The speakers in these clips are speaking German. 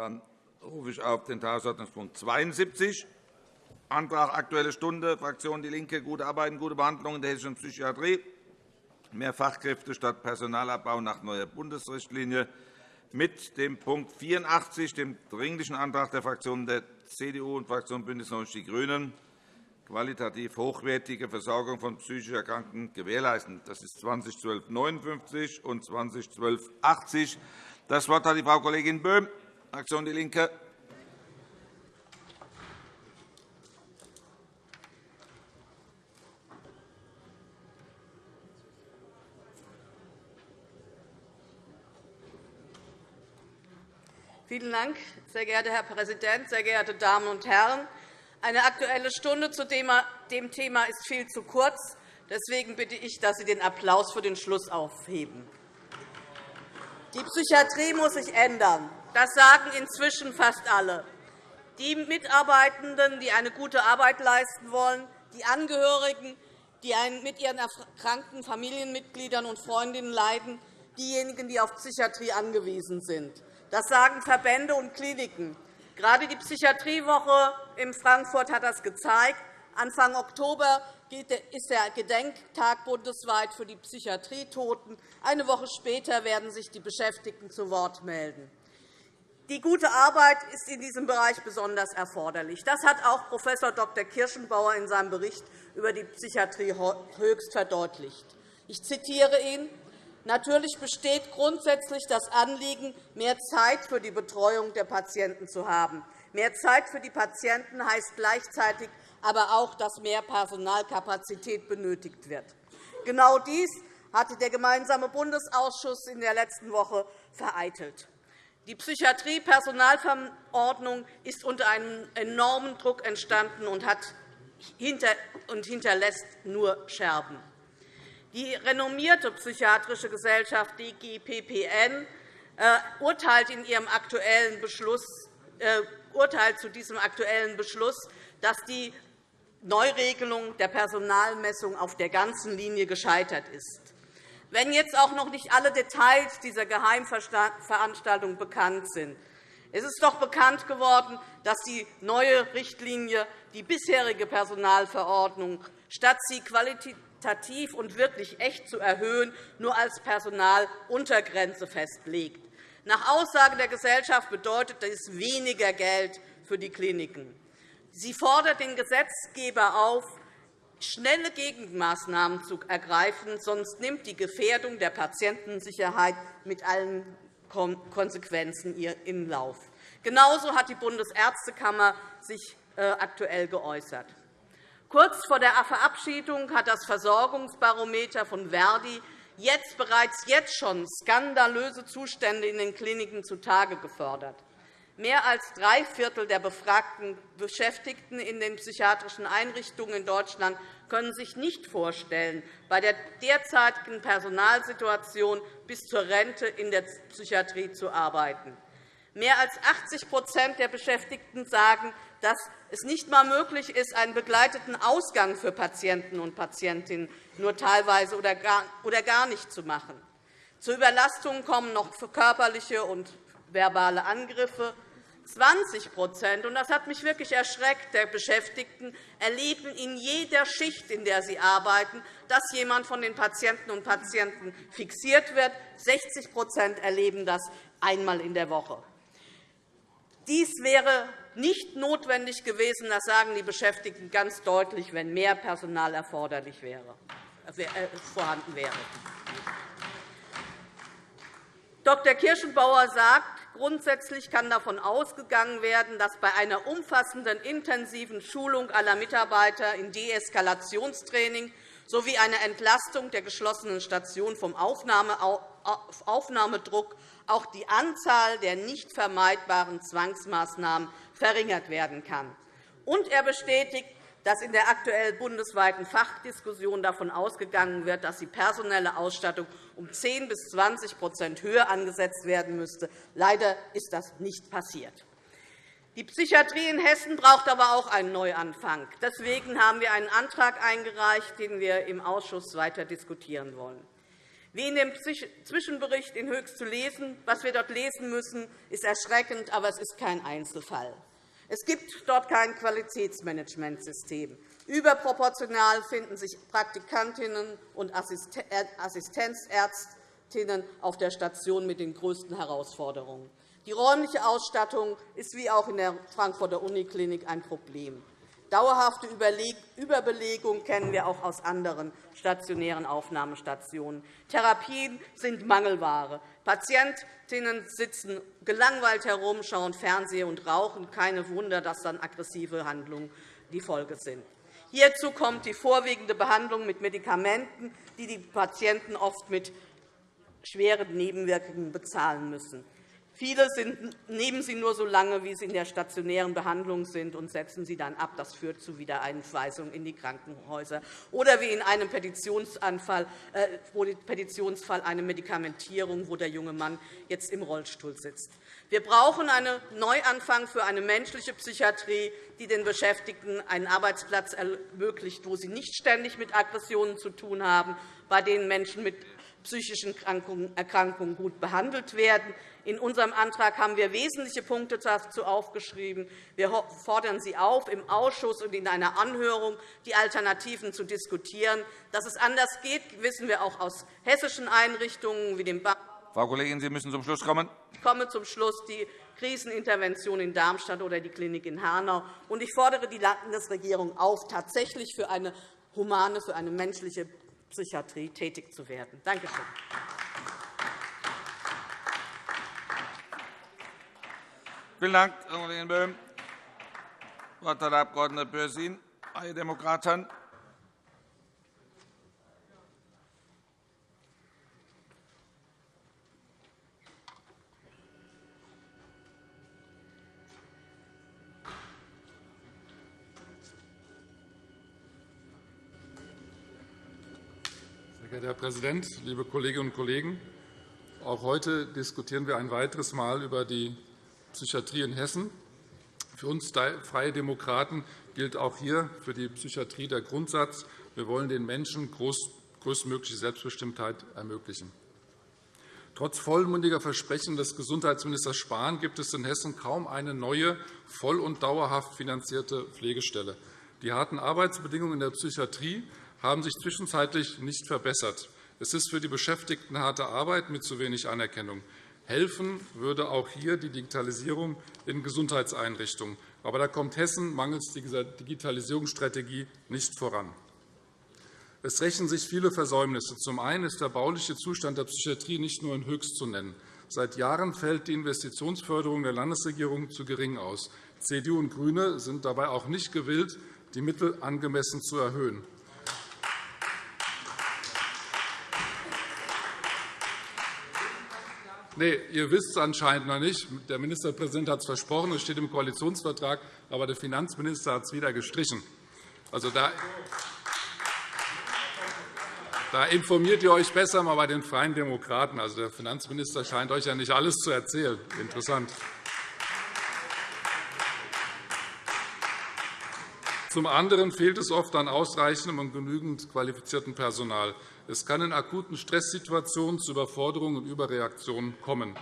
Dann rufe ich auf den Tagesordnungspunkt 72, Antrag Aktuelle Stunde, Fraktion DIE LINKE, gute Arbeit und gute Behandlung in der hessischen Psychiatrie, mehr Fachkräfte statt Personalabbau nach neuer Bundesrichtlinie, mit dem Punkt 84, dem Dringlichen Antrag der Fraktionen der CDU und Fraktion BÜNDNIS 90 die GRÜNEN, qualitativ hochwertige Versorgung von psychisch Erkrankten gewährleisten. Das ist 2012 und 2012 80. Das Wort hat die Frau Kollegin Böhm, Fraktion DIE LINKE. Vielen Dank, sehr geehrter Herr Präsident, sehr geehrte Damen und Herren! Eine Aktuelle Stunde zu dem Thema ist viel zu kurz. Deswegen bitte ich, dass Sie den Applaus für den Schluss aufheben. Die Psychiatrie muss sich ändern. Das sagen inzwischen fast alle. Die Mitarbeitenden, die eine gute Arbeit leisten wollen, die Angehörigen, die mit ihren erkrankten Familienmitgliedern und Freundinnen leiden, diejenigen, die auf Psychiatrie angewiesen sind. Das sagen Verbände und Kliniken. Gerade die Psychiatriewoche in Frankfurt hat das gezeigt. Anfang Oktober ist der Gedenktag bundesweit für die Psychiatrietoten. Eine Woche später werden sich die Beschäftigten zu Wort melden. Die gute Arbeit ist in diesem Bereich besonders erforderlich. Das hat auch Prof. Dr. Kirschenbauer in seinem Bericht über die Psychiatrie höchst verdeutlicht. Ich zitiere ihn. Natürlich besteht grundsätzlich das Anliegen, mehr Zeit für die Betreuung der Patienten zu haben. Mehr Zeit für die Patienten heißt gleichzeitig aber auch, dass mehr Personalkapazität benötigt wird. Genau dies hatte der Gemeinsame Bundesausschuss in der letzten Woche vereitelt. Die Psychiatrie-Personalverordnung ist unter einem enormen Druck entstanden und hinterlässt nur Scherben. Die renommierte psychiatrische Gesellschaft DGPPN äh, urteilt, in ihrem aktuellen Beschluss, äh, urteilt zu diesem aktuellen Beschluss, dass die Neuregelung der Personalmessung auf der ganzen Linie gescheitert ist. Wenn jetzt auch noch nicht alle Details dieser Geheimveranstaltung bekannt sind, es ist doch bekannt geworden, dass die neue Richtlinie die bisherige Personalverordnung, statt sie qualitativ und wirklich echt zu erhöhen, nur als Personaluntergrenze festlegt. Nach Aussage der Gesellschaft bedeutet dies weniger Geld für die Kliniken. Sie fordert den Gesetzgeber auf, schnelle Gegenmaßnahmen zu ergreifen, sonst nimmt die Gefährdung der Patientensicherheit mit allen Konsequenzen ihren Lauf. Genauso hat die Bundesärztekammer sich äh, aktuell geäußert. Kurz vor der Verabschiedung hat das Versorgungsbarometer von Verdi jetzt bereits jetzt schon skandalöse Zustände in den Kliniken zutage gefördert. Mehr als drei Viertel der befragten Beschäftigten in den psychiatrischen Einrichtungen in Deutschland können sich nicht vorstellen, bei der derzeitigen Personalsituation bis zur Rente in der Psychiatrie zu arbeiten. Mehr als 80% der Beschäftigten sagen, dass es nicht einmal möglich ist, einen begleiteten Ausgang für Patienten und Patientinnen nur teilweise oder gar nicht zu machen. Zu Überlastungen kommen noch körperliche und verbale Angriffe, 20 und das hat mich wirklich erschreckt, der Beschäftigten erleben in jeder Schicht, in der sie arbeiten, dass jemand von den Patienten und Patienten fixiert wird. 60% erleben das einmal in der Woche. Dies wäre nicht notwendig gewesen, das sagen die Beschäftigten ganz deutlich, wenn mehr Personal erforderlich wäre, äh, vorhanden wäre. Dr. Kirschenbauer sagt, Grundsätzlich kann davon ausgegangen werden, dass bei einer umfassenden, intensiven Schulung aller Mitarbeiter in Deeskalationstraining sowie einer Entlastung der geschlossenen Station vom Aufnahmedruck auch die Anzahl der nicht vermeidbaren Zwangsmaßnahmen verringert werden kann. Und er bestätigt, dass in der aktuellen bundesweiten Fachdiskussion davon ausgegangen wird, dass die personelle Ausstattung um 10 bis 20% höher angesetzt werden müsste. Leider ist das nicht passiert. Die Psychiatrie in Hessen braucht aber auch einen Neuanfang. Deswegen haben wir einen Antrag eingereicht, den wir im Ausschuss weiter diskutieren wollen. Wie in dem Zwischenbericht in Höchst zu lesen, was wir dort lesen müssen, ist erschreckend, aber es ist kein Einzelfall. Es gibt dort kein Qualitätsmanagementsystem. Überproportional finden sich Praktikantinnen und Assistenzärztinnen auf der Station mit den größten Herausforderungen. Die räumliche Ausstattung ist wie auch in der Frankfurter Uniklinik ein Problem. Dauerhafte Überbelegung kennen wir auch aus anderen stationären Aufnahmestationen. Therapien sind Mangelware. Patientinnen sitzen gelangweilt herum, schauen Fernseher und rauchen. Keine Wunder, dass dann aggressive Handlungen die Folge sind. Hierzu kommt die vorwiegende Behandlung mit Medikamenten, die die Patienten oft mit schweren Nebenwirkungen bezahlen müssen. Viele nehmen sie nur so lange, wie sie in der stationären Behandlung sind, und setzen sie dann ab. Das führt zu Wiedereinweisung in die Krankenhäuser. Oder wie in einem äh, Petitionsfall eine Medikamentierung, wo der junge Mann jetzt im Rollstuhl sitzt. Wir brauchen einen Neuanfang für eine menschliche Psychiatrie, die den Beschäftigten einen Arbeitsplatz ermöglicht, wo sie nicht ständig mit Aggressionen zu tun haben, bei denen Menschen mit psychischen Erkrankungen gut behandelt werden, in unserem Antrag haben wir wesentliche Punkte dazu aufgeschrieben. Wir fordern Sie auf, im Ausschuss und in einer Anhörung die Alternativen zu diskutieren. Dass es anders geht, wissen wir auch aus hessischen Einrichtungen wie dem Frau Kollegin, Sie müssen zum Schluss kommen. Ich komme zum Schluss. Die Krisenintervention in Darmstadt oder die Klinik in Hanau. Ich fordere die Landesregierung auf, tatsächlich für eine humane, für eine menschliche Psychiatrie tätig zu werden. Danke schön. Vielen Dank, Frau Kollegin Böhm. Das Wort hat der Abg. Börsin, Freie Demokraten. Sehr Herr Präsident, liebe Kolleginnen und Kollegen! Auch heute diskutieren wir ein weiteres Mal über die Psychiatrie in Hessen. Für uns Freie Demokraten gilt auch hier für die Psychiatrie der Grundsatz, wir wollen den Menschen größtmögliche Selbstbestimmtheit ermöglichen. Trotz vollmundiger Versprechen des Gesundheitsministers Spahn gibt es in Hessen kaum eine neue, voll- und dauerhaft finanzierte Pflegestelle. Die harten Arbeitsbedingungen in der Psychiatrie haben sich zwischenzeitlich nicht verbessert. Es ist für die Beschäftigten harte Arbeit mit zu wenig Anerkennung. Helfen würde auch hier die Digitalisierung in Gesundheitseinrichtungen. Aber da kommt Hessen mangels dieser Digitalisierungsstrategie nicht voran. Es rächen sich viele Versäumnisse. Zum einen ist der bauliche Zustand der Psychiatrie nicht nur in Höchst zu nennen. Seit Jahren fällt die Investitionsförderung der Landesregierung zu gering aus. CDU und GRÜNE sind dabei auch nicht gewillt, die Mittel angemessen zu erhöhen. Nee, ihr wisst es anscheinend noch nicht. Der Ministerpräsident hat es versprochen, es steht im Koalitionsvertrag, aber der Finanzminister hat es wieder gestrichen. Also, da, da informiert ihr euch besser mal bei den Freien Demokraten. Also, der Finanzminister scheint euch ja nicht alles zu erzählen. Interessant. Zum anderen fehlt es oft an ausreichendem und genügend qualifiziertem Personal. Es kann in akuten Stresssituationen zu Überforderungen und Überreaktionen kommen.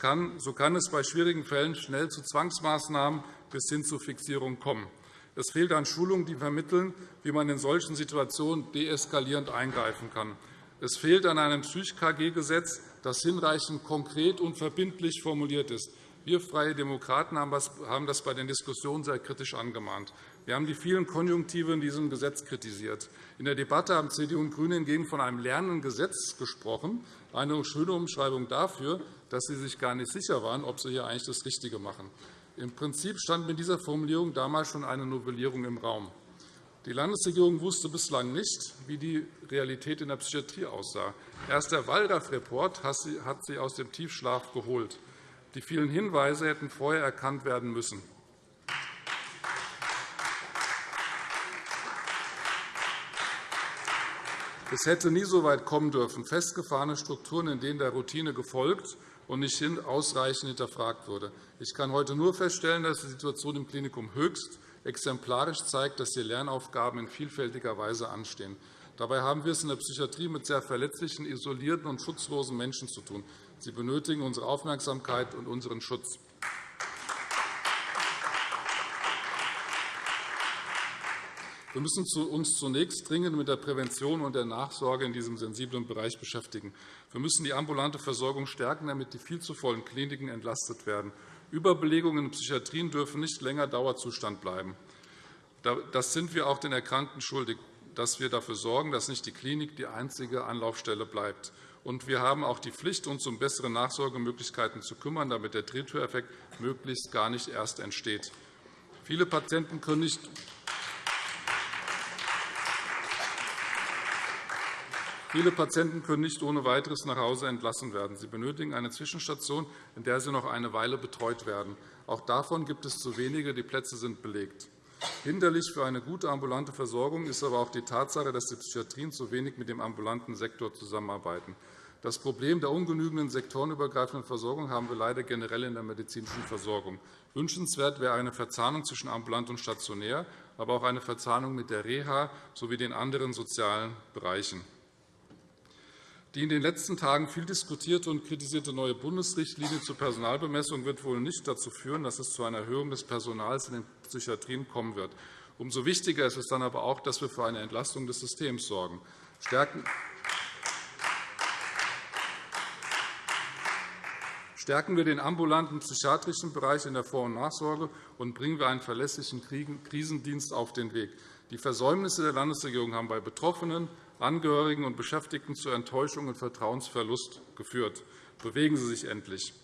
Kann, so kann es bei schwierigen Fällen schnell zu Zwangsmaßnahmen bis hin zu Fixierung kommen. Es fehlt an Schulungen, die vermitteln, wie man in solchen Situationen deeskalierend eingreifen kann. Es fehlt an einem Psych-KG-Gesetz, das hinreichend konkret und verbindlich formuliert ist. Wir Freie Demokraten haben das bei den Diskussionen sehr kritisch angemahnt. Wir haben die vielen Konjunktive in diesem Gesetz kritisiert. In der Debatte haben CDU und GRÜNE hingegen von einem lernenden Gesetz gesprochen, eine schöne Umschreibung dafür, dass sie sich gar nicht sicher waren, ob sie hier eigentlich das Richtige machen. Im Prinzip stand mit dieser Formulierung damals schon eine Novellierung im Raum. Die Landesregierung wusste bislang nicht, wie die Realität in der Psychiatrie aussah. Erst der Wallraff-Report hat sie aus dem Tiefschlaf geholt. Die vielen Hinweise hätten vorher erkannt werden müssen. Es hätte nie so weit kommen dürfen, festgefahrene Strukturen, in denen der Routine gefolgt und nicht ausreichend hinterfragt wurde. Ich kann heute nur feststellen, dass die Situation im Klinikum höchst exemplarisch zeigt, dass die Lernaufgaben in vielfältiger Weise anstehen. Dabei haben wir es in der Psychiatrie mit sehr verletzlichen, isolierten und schutzlosen Menschen zu tun. Sie benötigen unsere Aufmerksamkeit und unseren Schutz. Wir müssen uns zunächst dringend mit der Prävention und der Nachsorge in diesem sensiblen Bereich beschäftigen. Wir müssen die ambulante Versorgung stärken, damit die viel zu vollen Kliniken entlastet werden. Überbelegungen in Psychiatrien dürfen nicht länger Dauerzustand bleiben. Das sind wir auch den Erkrankten schuldig, dass wir dafür sorgen, dass nicht die Klinik die einzige Anlaufstelle bleibt. Und wir haben auch die Pflicht, uns um bessere Nachsorgemöglichkeiten zu kümmern, damit der Drehtüreffekt möglichst gar nicht erst entsteht. Viele Patienten können nicht Viele Patienten können nicht ohne weiteres nach Hause entlassen werden. Sie benötigen eine Zwischenstation, in der sie noch eine Weile betreut werden. Auch davon gibt es zu wenige. Die Plätze sind belegt. Hinderlich für eine gute ambulante Versorgung ist aber auch die Tatsache, dass die Psychiatrien zu wenig mit dem ambulanten Sektor zusammenarbeiten. Das Problem der ungenügenden sektorenübergreifenden Versorgung haben wir leider generell in der medizinischen Versorgung. Wünschenswert wäre eine Verzahnung zwischen ambulant und stationär, aber auch eine Verzahnung mit der Reha sowie den anderen sozialen Bereichen. Die in den letzten Tagen viel diskutierte und kritisierte neue Bundesrichtlinie zur Personalbemessung wird wohl nicht dazu führen, dass es zu einer Erhöhung des Personals in den Psychiatrien kommen wird. Umso wichtiger ist es dann aber auch, dass wir für eine Entlastung des Systems sorgen. Stärken wir den ambulanten psychiatrischen Bereich in der Vor- und Nachsorge und bringen wir einen verlässlichen Krisendienst auf den Weg. Die Versäumnisse der Landesregierung haben bei Betroffenen, Angehörigen und Beschäftigten zu Enttäuschung und Vertrauensverlust geführt. Bewegen Sie sich endlich.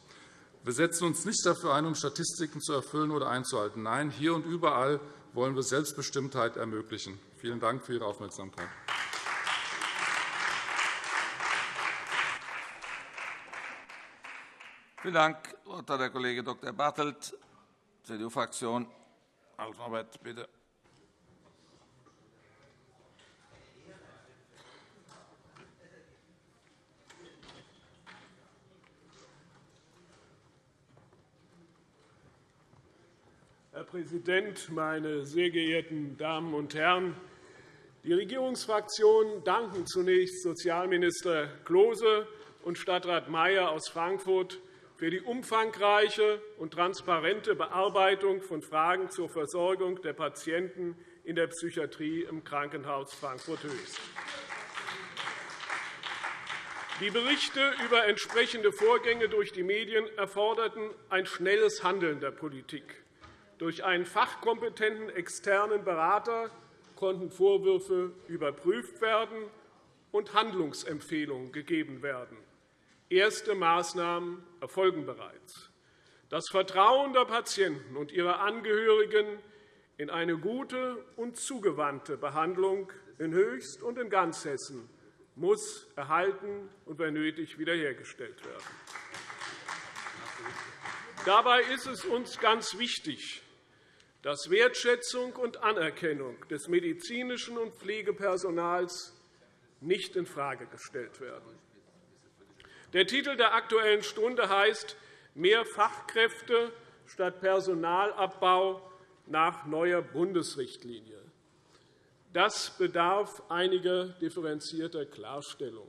Wir setzen uns nicht dafür ein, um Statistiken zu erfüllen oder einzuhalten. Nein, hier und überall wollen wir Selbstbestimmtheit ermöglichen. Vielen Dank für Ihre Aufmerksamkeit. Vielen Dank. Das Wort hat der Kollege Dr. Bartelt, CDU-Fraktion. Albert, bitte. Herr Präsident, meine sehr geehrten Damen und Herren! Die Regierungsfraktionen danken zunächst Sozialminister Klose und Stadtrat Mayer aus Frankfurt für die umfangreiche und transparente Bearbeitung von Fragen zur Versorgung der Patienten in der Psychiatrie im Krankenhaus Frankfurt-Höchst. Die Berichte über entsprechende Vorgänge durch die Medien erforderten ein schnelles Handeln der Politik. Durch einen fachkompetenten externen Berater konnten Vorwürfe überprüft werden und Handlungsempfehlungen gegeben werden. Erste Maßnahmen erfolgen bereits. Das Vertrauen der Patienten und ihrer Angehörigen in eine gute und zugewandte Behandlung in Höchst und in ganz Hessen muss erhalten und, wenn nötig, wiederhergestellt werden. Dabei ist es uns ganz wichtig, dass Wertschätzung und Anerkennung des medizinischen und Pflegepersonals nicht infrage gestellt werden. Der Titel der Aktuellen Stunde heißt Mehr Fachkräfte statt Personalabbau nach neuer Bundesrichtlinie. Das bedarf einiger differenzierter Klarstellung.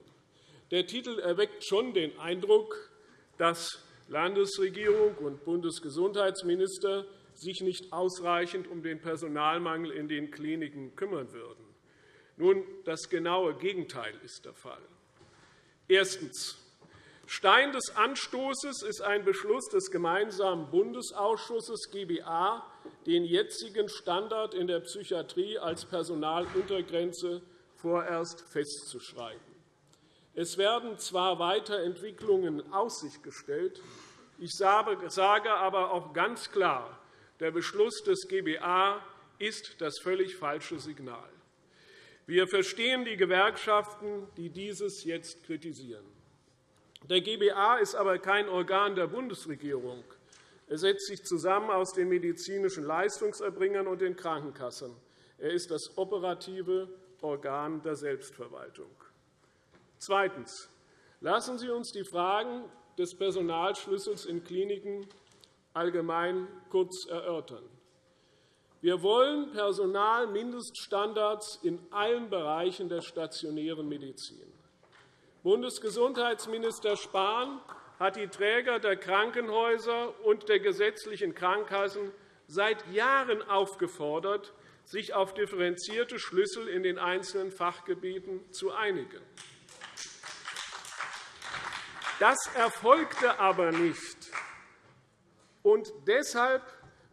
Der Titel erweckt schon den Eindruck, dass Landesregierung und Bundesgesundheitsminister sich nicht ausreichend um den Personalmangel in den Kliniken kümmern würden. Nun, das genaue Gegenteil ist der Fall. Erstens. Stein des Anstoßes ist ein Beschluss des gemeinsamen Bundesausschusses GBA, den jetzigen Standard in der Psychiatrie als Personaluntergrenze vorerst festzuschreiben. Es werden zwar Weiterentwicklungen in Aussicht gestellt, ich sage aber auch ganz klar, der Beschluss des GBA ist das völlig falsche Signal. Wir verstehen die Gewerkschaften, die dieses jetzt kritisieren. Der GBA ist aber kein Organ der Bundesregierung. Er setzt sich zusammen aus den medizinischen Leistungserbringern und den Krankenkassen. Er ist das operative Organ der Selbstverwaltung. Zweitens. Lassen Sie uns die Fragen des Personalschlüssels in Kliniken allgemein kurz erörtern. Wir wollen Personalmindeststandards in allen Bereichen der stationären Medizin. Bundesgesundheitsminister Spahn hat die Träger der Krankenhäuser und der gesetzlichen Krankenkassen seit Jahren aufgefordert, sich auf differenzierte Schlüssel in den einzelnen Fachgebieten zu einigen. Das erfolgte aber nicht. Und deshalb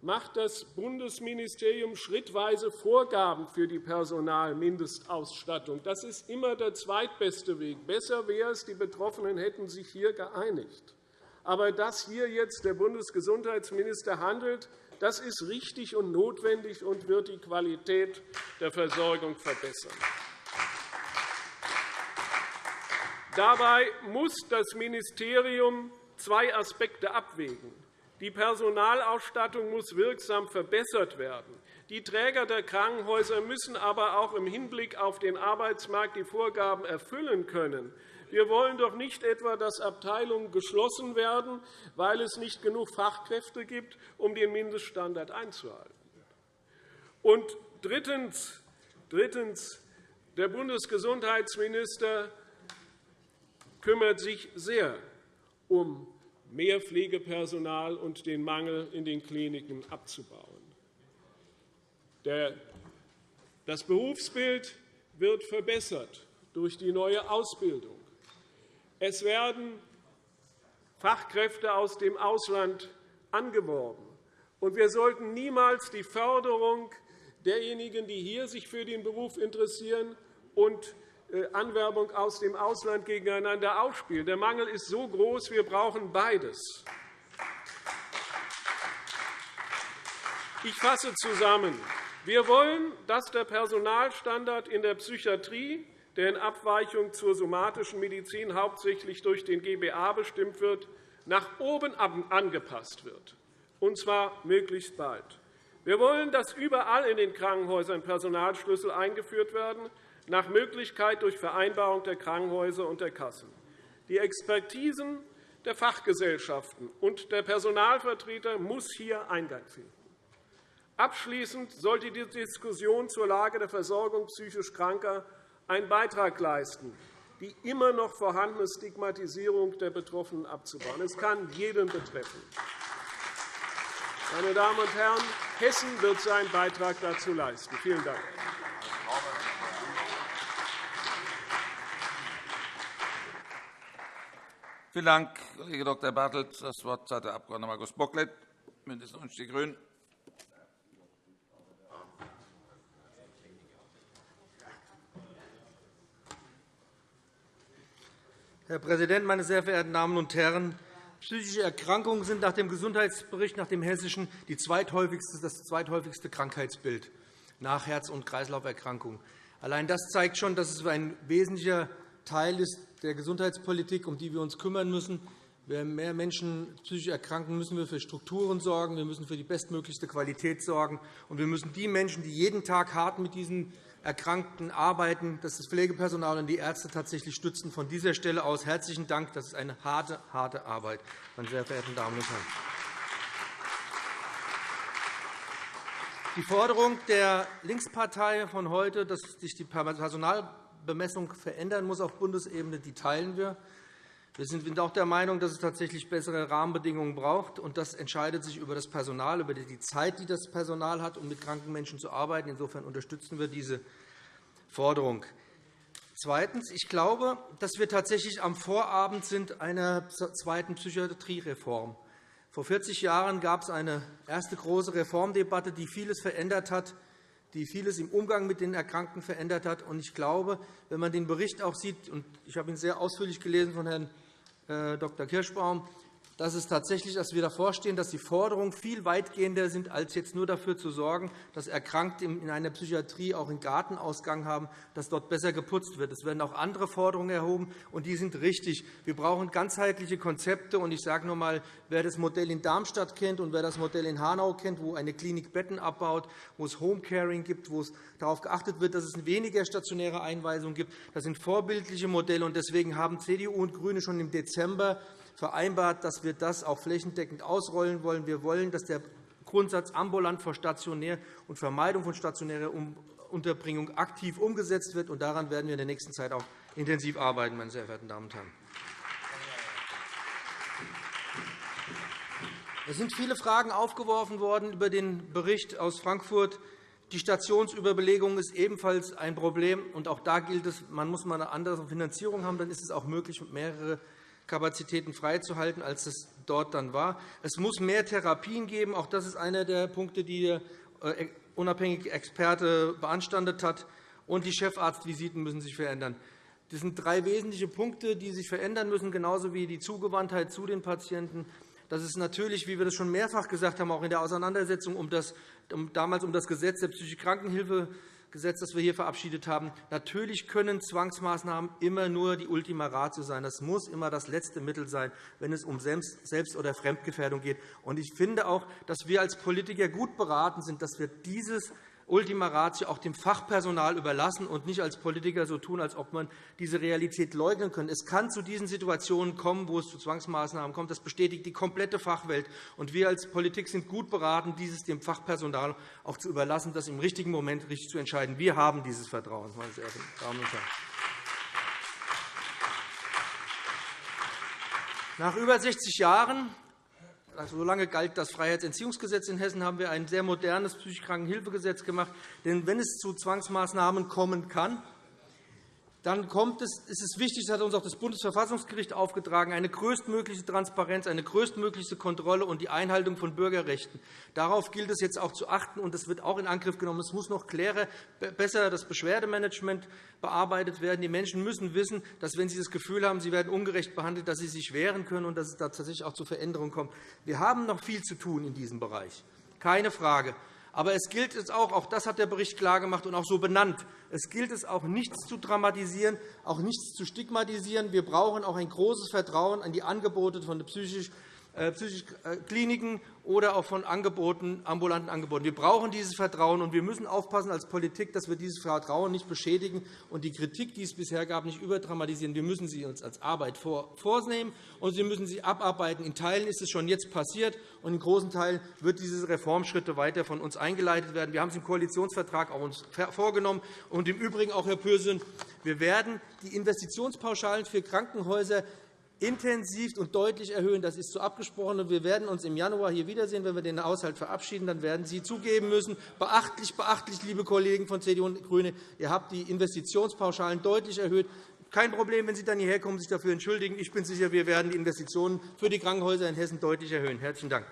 macht das Bundesministerium schrittweise Vorgaben für die Personalmindestausstattung. Das ist immer der zweitbeste Weg. Besser wäre es, die Betroffenen hätten sich hier geeinigt. Aber dass hier jetzt der Bundesgesundheitsminister handelt, das ist richtig und notwendig und wird die Qualität der Versorgung verbessern. Dabei muss das Ministerium zwei Aspekte abwägen. Die Personalausstattung muss wirksam verbessert werden. Die Träger der Krankenhäuser müssen aber auch im Hinblick auf den Arbeitsmarkt die Vorgaben erfüllen können. Wir wollen doch nicht etwa, dass Abteilungen geschlossen werden, weil es nicht genug Fachkräfte gibt, um den Mindeststandard einzuhalten. Und drittens, drittens der Bundesgesundheitsminister kümmert sich sehr um mehr Pflegepersonal und den Mangel in den Kliniken abzubauen. Das Berufsbild wird verbessert durch die neue Ausbildung. Es werden Fachkräfte aus dem Ausland angeworben. Und wir sollten niemals die Förderung derjenigen, die hier sich für den Beruf interessieren, und Anwerbung aus dem Ausland gegeneinander ausspielen. Der Mangel ist so groß, wir brauchen beides. Ich fasse zusammen. Wir wollen, dass der Personalstandard in der Psychiatrie der in Abweichung zur somatischen Medizin hauptsächlich durch den GBA bestimmt wird, nach oben angepasst wird, und zwar möglichst bald. Wir wollen, dass überall in den Krankenhäusern Personalschlüssel eingeführt werden, nach Möglichkeit durch Vereinbarung der Krankenhäuser und der Kassen. Die Expertisen der Fachgesellschaften und der Personalvertreter muss hier Eingang finden. Abschließend sollte die Diskussion zur Lage der Versorgung psychisch Kranker einen Beitrag leisten, die immer noch vorhandene Stigmatisierung der Betroffenen abzubauen. Es kann jeden betreffen. Meine Damen und Herren, Hessen wird seinen Beitrag dazu leisten. Vielen Dank. Vielen Dank, Kollege Dr. Bartelt. Das Wort hat der Abg. Markus Bocklet, BÜNDNIS 90 die GRÜNEN. Herr Präsident, meine sehr verehrten Damen und Herren! Psychische Erkrankungen sind nach dem Gesundheitsbericht nach dem Hessischen die zweithäufigste, das zweithäufigste Krankheitsbild nach Herz- und Kreislauferkrankungen. Allein das zeigt schon, dass es ein wesentlicher Teil ist der Gesundheitspolitik, um die wir uns kümmern müssen. Wenn mehr Menschen psychisch erkranken, müssen wir für Strukturen sorgen, wir müssen für die bestmöglichste Qualität sorgen, und wir müssen die Menschen, die jeden Tag hart mit diesen Erkrankten arbeiten, dass das Pflegepersonal und die Ärzte tatsächlich stützen. Von dieser Stelle aus herzlichen Dank. Das ist eine harte, harte Arbeit, meine sehr verehrten Damen und Herren. Die Forderung der Linkspartei von heute, dass sich die Personalbemessung verändern muss auf Bundesebene, die teilen wir. Wir sind auch der Meinung, dass es tatsächlich bessere Rahmenbedingungen braucht. und Das entscheidet sich über das Personal, über die Zeit, die das Personal hat, um mit kranken Menschen zu arbeiten. Insofern unterstützen wir diese Forderung. Zweitens. Ich glaube, dass wir tatsächlich am Vorabend sind einer zweiten Psychiatriereform. Vor 40 Jahren gab es eine erste große Reformdebatte, die vieles verändert hat, die vieles im Umgang mit den Erkrankten verändert hat. Ich glaube, wenn man den Bericht auch sieht, und ich habe ihn sehr ausführlich gelesen von Herrn Dr. Kirschbaum, dass es tatsächlich, dass wir davor stehen, dass die Forderungen viel weitgehender sind, als jetzt nur dafür zu sorgen, dass Erkrankte in einer Psychiatrie auch einen Gartenausgang haben, dass dort besser geputzt wird. Es werden auch andere Forderungen erhoben, und die sind richtig. Wir brauchen ganzheitliche Konzepte. Und ich sage noch einmal, wer das Modell in Darmstadt kennt und wer das Modell in Hanau kennt, wo eine Klinik Betten abbaut, wo es Homecaring gibt, wo es darauf geachtet wird, dass es weniger stationäre Einweisungen gibt, das sind vorbildliche Modelle. Deswegen haben CDU und GRÜNE schon im Dezember vereinbart, dass wir das auch flächendeckend ausrollen wollen. Wir wollen, dass der Grundsatz ambulant vor stationär und Vermeidung von stationärer Unterbringung aktiv umgesetzt wird. daran werden wir in der nächsten Zeit auch intensiv arbeiten, meine sehr verehrten Damen und Herren. Es sind viele Fragen aufgeworfen worden über den Bericht aus Frankfurt. Die Stationsüberbelegung ist ebenfalls ein Problem. auch da gilt es, man muss mal eine andere Finanzierung haben. Dann ist es auch möglich, mehrere Kapazitäten freizuhalten, als es dort dann war. Es muss mehr Therapien geben. Auch das ist einer der Punkte, die der äh, unabhängige Experte beanstandet hat. Und die Chefarztvisiten müssen sich verändern. Das sind drei wesentliche Punkte, die sich verändern müssen, genauso wie die Zugewandtheit zu den Patienten. Das ist natürlich, wie wir das schon mehrfach gesagt haben, auch in der Auseinandersetzung um das, damals um das Gesetz der psychischen Krankenhilfe Gesetz, das wir hier verabschiedet haben. Natürlich können Zwangsmaßnahmen immer nur die Ultima Ratio sein. Das muss immer das letzte Mittel sein, wenn es um Selbst- oder Fremdgefährdung geht. Ich finde auch, dass wir als Politiker gut beraten sind, dass wir dieses Ultima Ratio auch dem Fachpersonal überlassen und nicht als Politiker so tun, als ob man diese Realität leugnen könnte. Es kann zu diesen Situationen kommen, wo es zu Zwangsmaßnahmen kommt. Das bestätigt die komplette Fachwelt. Und wir als Politik sind gut beraten, dieses dem Fachpersonal auch zu überlassen, das im richtigen Moment richtig zu entscheiden. Wir haben dieses Vertrauen, meine sehr verehrten Damen und Herren. Nach über 60 Jahren also, so lange galt das Freiheitsentziehungsgesetz in Hessen, haben wir ein sehr modernes psychisch Krankenhilfegesetz gemacht. Denn wenn es zu Zwangsmaßnahmen kommen kann, dann kommt es, ist es wichtig, das hat uns auch das Bundesverfassungsgericht aufgetragen, eine größtmögliche Transparenz, eine größtmögliche Kontrolle und die Einhaltung von Bürgerrechten. Darauf gilt es jetzt auch zu achten, und das wird auch in Angriff genommen. Es muss noch klarer, besser das Beschwerdemanagement bearbeitet werden. Die Menschen müssen wissen, dass, wenn sie das Gefühl haben, sie werden ungerecht behandelt, dass sie sich wehren können und dass es da tatsächlich auch zu Veränderungen kommt. Wir haben noch viel zu tun in diesem Bereich, keine Frage. Aber es gilt es auch, auch das hat der Bericht klargemacht und auch so benannt, es gilt es auch, nichts zu dramatisieren, auch nichts zu stigmatisieren. Wir brauchen auch ein großes Vertrauen an die Angebote von psychisch äh, psychische äh, Kliniken oder auch von Angeboten, ambulanten Angeboten. Wir brauchen dieses Vertrauen, und wir müssen aufpassen als Politik, dass wir dieses Vertrauen nicht beschädigen und die Kritik, die es bisher gab, nicht überdramatisieren. Wir müssen sie uns als Arbeit vornehmen, und Sie müssen sie abarbeiten. In Teilen ist es schon jetzt passiert, und in großen Teilen wird diese Reformschritte weiter von uns eingeleitet werden. Wir haben es im Koalitionsvertrag auch uns vorgenommen. Und im Übrigen auch, Herr Pürsün, wir werden die Investitionspauschalen für Krankenhäuser intensiv und deutlich erhöhen. Das ist so abgesprochen. Wir werden uns im Januar hier wiedersehen, wenn wir den Haushalt verabschieden. Dann werden Sie zugeben müssen, beachtlich, beachtlich, liebe Kollegen von CDU und GRÜNE, ihr habt die Investitionspauschalen deutlich erhöht. Kein Problem, wenn Sie dann hierher kommen sich dafür entschuldigen. Ich bin sicher, wir werden die Investitionen für die Krankenhäuser in Hessen deutlich erhöhen. – Herzlichen Dank.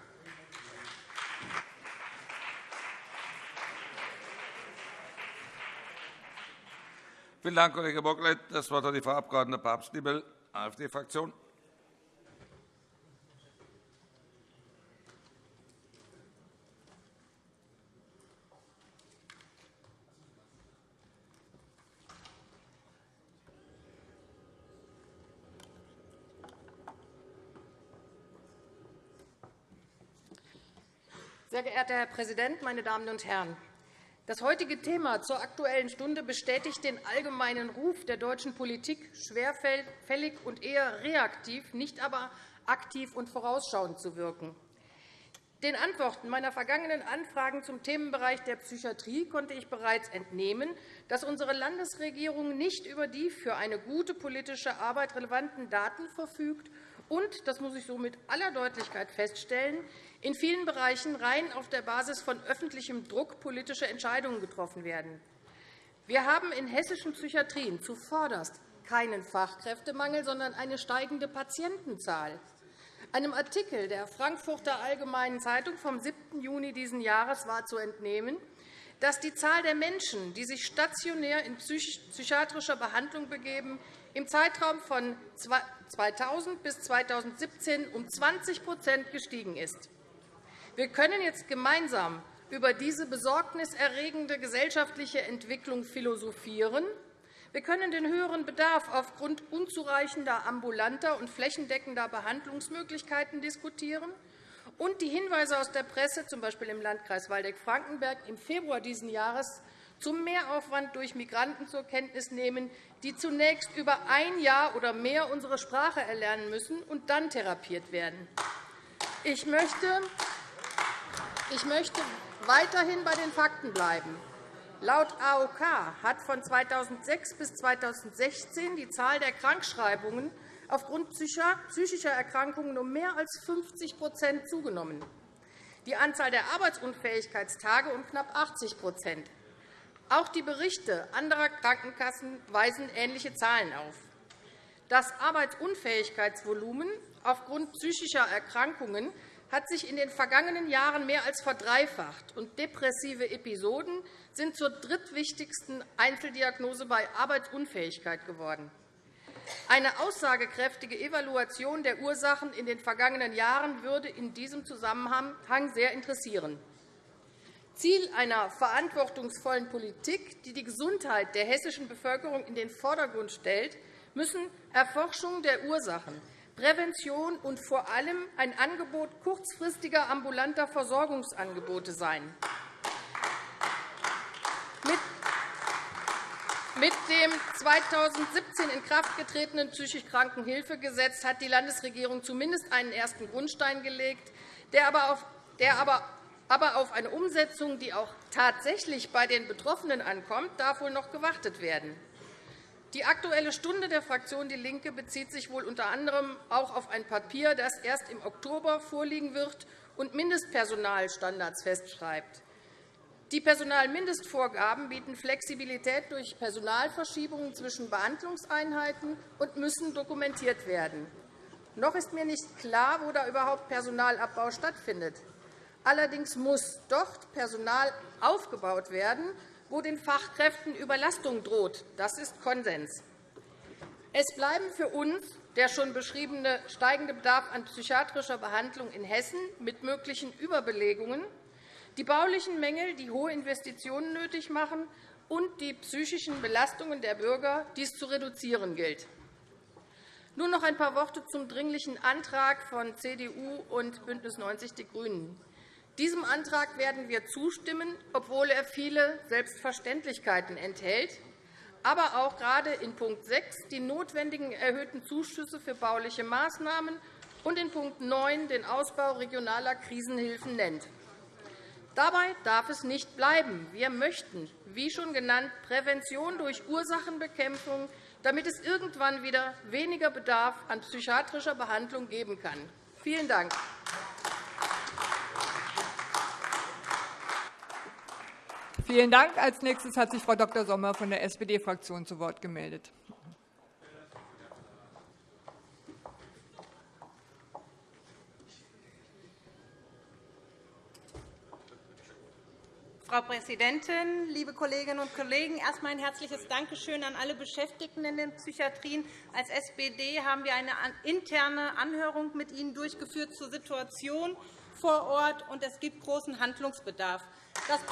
Vielen Dank, Kollege Bocklet. Das Wort hat die Frau Abg. Papst-Diebel, AfD-Fraktion. Sehr geehrter Herr Präsident, meine Damen und Herren! Das heutige Thema zur Aktuellen Stunde bestätigt den allgemeinen Ruf der deutschen Politik, schwerfällig und eher reaktiv, nicht aber aktiv und vorausschauend zu wirken. Den Antworten meiner vergangenen Anfragen zum Themenbereich der Psychiatrie konnte ich bereits entnehmen, dass unsere Landesregierung nicht über die für eine gute politische Arbeit relevanten Daten verfügt und, das muss ich so mit aller Deutlichkeit feststellen, in vielen Bereichen rein auf der Basis von öffentlichem Druck politische Entscheidungen getroffen werden. Wir haben in hessischen Psychiatrien zuvorderst keinen Fachkräftemangel, sondern eine steigende Patientenzahl. Einem Artikel der Frankfurter Allgemeinen Zeitung vom 7. Juni dieses Jahres war zu entnehmen, dass die Zahl der Menschen, die sich stationär in psychiatrischer Behandlung begeben, im Zeitraum von 2000 bis 2017 um 20% gestiegen ist. Wir können jetzt gemeinsam über diese besorgniserregende gesellschaftliche Entwicklung philosophieren. Wir können den höheren Bedarf aufgrund unzureichender ambulanter und flächendeckender Behandlungsmöglichkeiten diskutieren und die Hinweise aus der Presse, z. B. im Landkreis Waldeck-Frankenberg im Februar dieses Jahres, zum Mehraufwand durch Migranten zur Kenntnis nehmen, die zunächst über ein Jahr oder mehr unsere Sprache erlernen müssen und dann therapiert werden. Ich möchte Ich möchte weiterhin bei den Fakten bleiben. Laut AOK hat von 2006 bis 2016 die Zahl der Krankschreibungen aufgrund psychischer Erkrankungen um mehr als 50% zugenommen, die Anzahl der Arbeitsunfähigkeitstage um knapp 80% Auch die Berichte anderer Krankenkassen weisen ähnliche Zahlen auf. Das Arbeitsunfähigkeitsvolumen aufgrund psychischer Erkrankungen hat sich in den vergangenen Jahren mehr als verdreifacht, und depressive Episoden sind zur drittwichtigsten Einzeldiagnose bei Arbeitsunfähigkeit geworden. Eine aussagekräftige Evaluation der Ursachen in den vergangenen Jahren würde in diesem Zusammenhang sehr interessieren. Ziel einer verantwortungsvollen Politik, die die Gesundheit der hessischen Bevölkerung in den Vordergrund stellt, müssen Erforschung der Ursachen, Prävention und vor allem ein Angebot kurzfristiger ambulanter Versorgungsangebote sein. Mit dem 2017 in Kraft getretenen psychisch Krankenhilfegesetz hat die Landesregierung zumindest einen ersten Grundstein gelegt, der aber auf, der aber aber auf eine Umsetzung, die auch tatsächlich bei den Betroffenen ankommt, darf wohl noch gewartet werden. Die Aktuelle Stunde der Fraktion DIE LINKE bezieht sich wohl unter anderem auch auf ein Papier, das erst im Oktober vorliegen wird und Mindestpersonalstandards festschreibt. Die Personalmindestvorgaben bieten Flexibilität durch Personalverschiebungen zwischen Behandlungseinheiten und müssen dokumentiert werden. Noch ist mir nicht klar, wo da überhaupt Personalabbau stattfindet. Allerdings muss dort Personal aufgebaut werden, wo den Fachkräften Überlastung droht. Das ist Konsens. Es bleiben für uns der schon beschriebene steigende Bedarf an psychiatrischer Behandlung in Hessen mit möglichen Überbelegungen die baulichen Mängel, die hohe Investitionen nötig machen, und die psychischen Belastungen der Bürger, die es zu reduzieren gilt. Nun noch ein paar Worte zum Dringlichen Antrag von CDU und BÜNDNIS 90 die GRÜNEN. Diesem Antrag werden wir zustimmen, obwohl er viele Selbstverständlichkeiten enthält, aber auch gerade in Punkt 6 die notwendigen erhöhten Zuschüsse für bauliche Maßnahmen und in Punkt 9 den Ausbau regionaler Krisenhilfen nennt. Dabei darf es nicht bleiben. Wir möchten, wie schon genannt, Prävention durch Ursachenbekämpfung, damit es irgendwann wieder weniger Bedarf an psychiatrischer Behandlung geben kann. Vielen Dank. Vielen Dank. Als nächstes hat sich Frau Dr. Sommer von der SPD-Fraktion zu Wort gemeldet. Frau Präsidentin, liebe Kolleginnen und Kollegen! Erst einmal ein herzliches Dankeschön an alle Beschäftigten in den Psychiatrien. Als SPD haben wir eine interne Anhörung mit Ihnen durchgeführt zur Situation vor Ort, und es gibt großen Handlungsbedarf. Das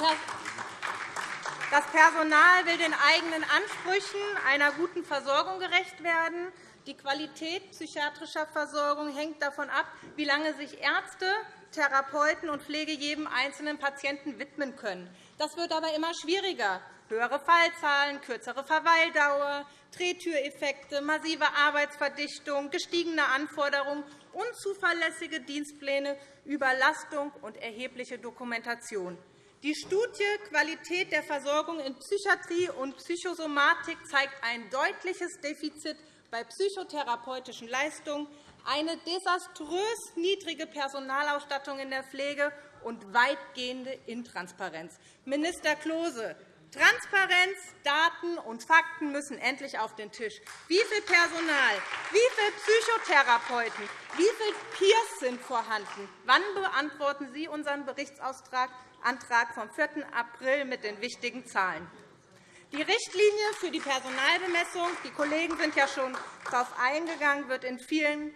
Personal will den eigenen Ansprüchen einer guten Versorgung gerecht werden. Die Qualität psychiatrischer Versorgung hängt davon ab, wie lange sich Ärzte, Therapeuten und Pflege jedem einzelnen Patienten widmen können. Das wird aber immer schwieriger. Höhere Fallzahlen, kürzere Verweildauer, Drehtüreffekte, massive Arbeitsverdichtung, gestiegene Anforderungen, unzuverlässige Dienstpläne, Überlastung und erhebliche Dokumentation. Die Studie Qualität der Versorgung in Psychiatrie und Psychosomatik zeigt ein deutliches Defizit bei psychotherapeutischen Leistungen eine desaströs niedrige Personalausstattung in der Pflege und weitgehende Intransparenz. Minister Klose, Transparenz, Daten und Fakten müssen endlich auf den Tisch. Wie viel Personal, wie viele Psychotherapeuten, wie viele Peers sind vorhanden? Wann beantworten Sie unseren Berichtsantrag vom 4. April mit den wichtigen Zahlen? Die Richtlinie für die Personalbemessung, die Kollegen sind ja schon darauf eingegangen, wird in vielen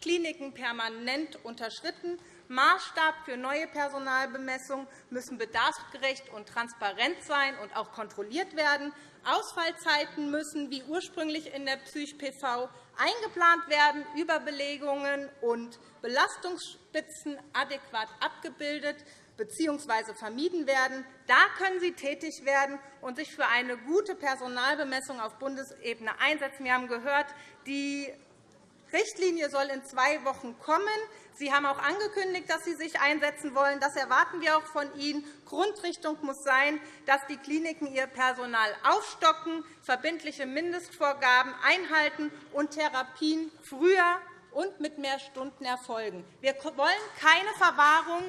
Kliniken permanent unterschritten. Maßstab für neue Personalbemessungen müssen bedarfsgerecht und transparent sein und auch kontrolliert werden. Ausfallzeiten müssen, wie ursprünglich in der PsychPV, eingeplant werden, Überbelegungen und Belastungsspitzen adäquat abgebildet bzw. vermieden werden. Da können Sie tätig werden und sich für eine gute Personalbemessung auf Bundesebene einsetzen. Wir haben gehört, die Richtlinie soll in zwei Wochen kommen. Sie haben auch angekündigt, dass Sie sich einsetzen wollen. Das erwarten wir auch von Ihnen. Grundrichtung muss sein, dass die Kliniken ihr Personal aufstocken, verbindliche Mindestvorgaben einhalten und Therapien früher und mit mehr Stunden erfolgen. Wir wollen keine Verwahrung.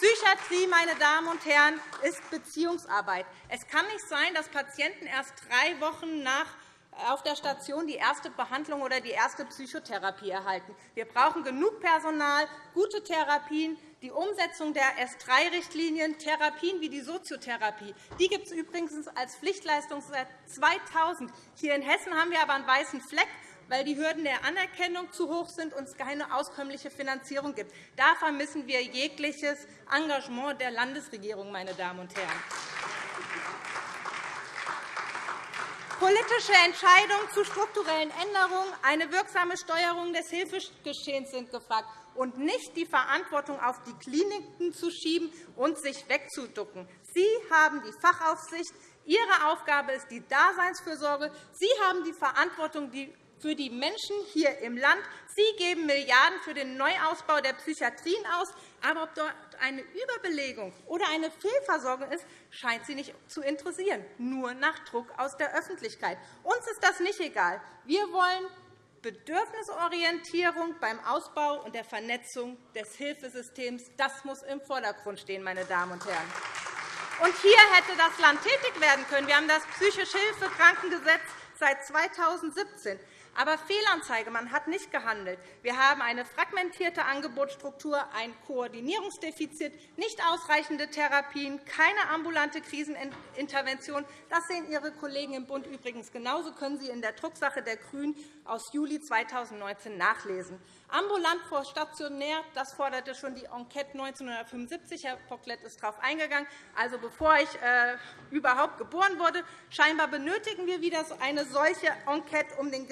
Psychiatrie, meine Damen und Herren, ist Beziehungsarbeit. Es kann nicht sein, dass Patienten erst drei Wochen nach auf der Station die erste Behandlung oder die erste Psychotherapie erhalten. Wir brauchen genug Personal, gute Therapien, die Umsetzung der S3-Richtlinien, Therapien wie die Soziotherapie. Die gibt es übrigens als Pflichtleistung seit 2000. Hier in Hessen haben wir aber einen weißen Fleck weil die Hürden der Anerkennung zu hoch sind und es keine auskömmliche Finanzierung gibt. Da vermissen wir jegliches Engagement der Landesregierung. Meine Damen und Herren. Politische Entscheidungen zu strukturellen Änderungen, eine wirksame Steuerung des Hilfegeschehens sind gefragt, und nicht die Verantwortung auf die Kliniken zu schieben und sich wegzuducken. Sie haben die Fachaufsicht. Ihre Aufgabe ist die Daseinsfürsorge. Sie haben die Verantwortung für die Menschen hier im Land. Sie geben Milliarden für den Neuausbau der Psychiatrien aus. Aber ob dort eine Überbelegung oder eine Fehlversorgung ist, scheint Sie nicht zu interessieren, nur nach Druck aus der Öffentlichkeit. Uns ist das nicht egal. Wir wollen Bedürfnisorientierung beim Ausbau und der Vernetzung des Hilfesystems. Das muss im Vordergrund stehen, meine Damen und Herren. Und hier hätte das Land tätig werden können. Wir haben das Psychische Hilfe Krankengesetz seit 2017. Aber Fehlanzeige, man hat nicht gehandelt. Wir haben eine fragmentierte Angebotsstruktur, ein Koordinierungsdefizit, nicht ausreichende Therapien, keine ambulante Krisenintervention. Das sehen Ihre Kollegen im Bund übrigens genauso, können Sie in der Drucksache der GRÜNEN aus Juli 2019 nachlesen. Ambulant vor stationär, das forderte schon die Enquete 1975. Herr Bocklet ist darauf eingegangen. Also bevor ich äh, überhaupt geboren wurde, scheinbar benötigen wir wieder eine solche Enquete, um den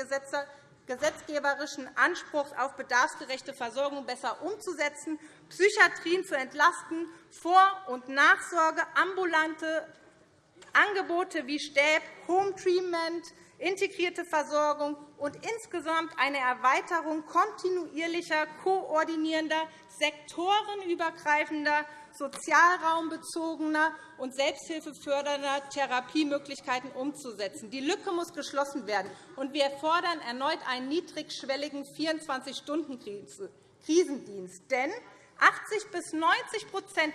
gesetzgeberischen Anspruch auf bedarfsgerechte Versorgung besser umzusetzen, Psychiatrien zu entlasten, Vor- und Nachsorge, ambulante Angebote wie Stäb, Home Treatment, integrierte Versorgung und insgesamt eine Erweiterung kontinuierlicher, koordinierender, sektorenübergreifender, sozialraumbezogener und selbsthilfefördernder Therapiemöglichkeiten umzusetzen. Die Lücke muss geschlossen werden, und wir fordern erneut einen niedrigschwelligen 24-Stunden-Krisendienst. Denn 80 bis 90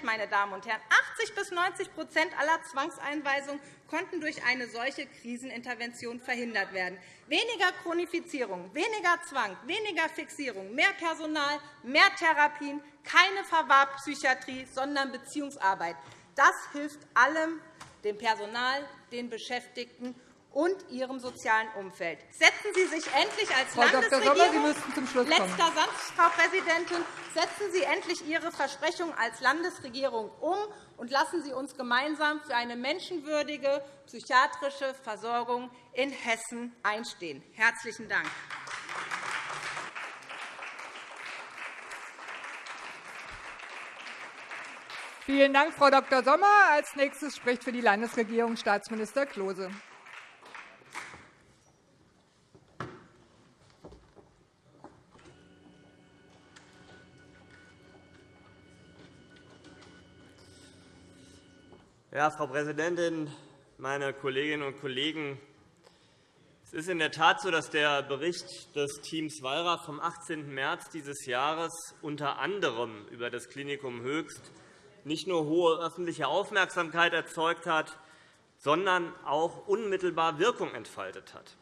meine Damen und Herren, 80 bis 90 aller Zwangseinweisungen konnten durch eine solche Krisenintervention verhindert werden. Weniger Chronifizierung, weniger Zwang, weniger Fixierung, mehr Personal, mehr Therapien, keine Verwahrpsychiatrie, sondern Beziehungsarbeit. Das hilft allem, dem Personal, den Beschäftigten und ihrem sozialen Umfeld. Setzen Sie sich endlich als Frau Landesregierung Dr. Kommen. letzter Satz, Frau Präsidentin, setzen Sie endlich Ihre Versprechung als Landesregierung um und lassen Sie uns gemeinsam für eine menschenwürdige psychiatrische Versorgung in Hessen einstehen. Herzlichen Dank. Vielen Dank, Frau Dr. Sommer. Als nächstes spricht für die Landesregierung Staatsminister Klose. Ja, Frau Präsidentin, meine Kolleginnen und Kollegen! Es ist in der Tat so, dass der Bericht des Teams Wallraff vom 18. März dieses Jahres unter anderem über das Klinikum Höchst nicht nur hohe öffentliche Aufmerksamkeit erzeugt hat, sondern auch unmittelbar Wirkung entfaltet hat.